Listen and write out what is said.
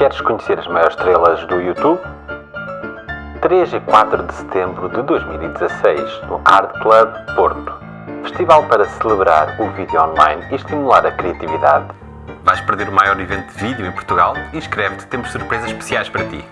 Queres conhecer as maiores estrelas do YouTube? 3 e 4 de setembro de 2016, no Art Club Porto. Festival para celebrar o vídeo online e estimular a criatividade. Vais perder o maior evento de vídeo em Portugal? Inscreve-te, temos surpresas especiais para ti.